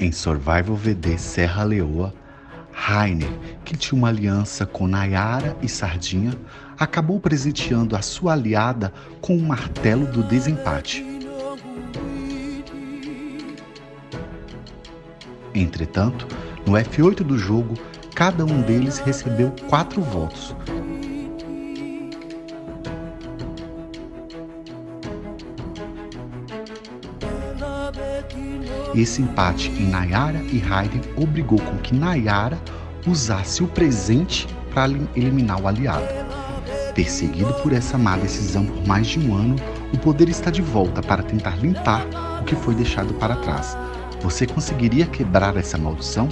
Em Survival VD Serra Leoa, Rainer, que tinha uma aliança com Nayara e Sardinha, acabou presenteando a sua aliada com o martelo do desempate. Entretanto, no F8 do jogo, cada um deles recebeu quatro votos, Esse empate em Nayara e Raiden obrigou com que Nayara usasse o presente para eliminar o aliado. Perseguido por essa má decisão por mais de um ano, o poder está de volta para tentar limpar o que foi deixado para trás. Você conseguiria quebrar essa maldição?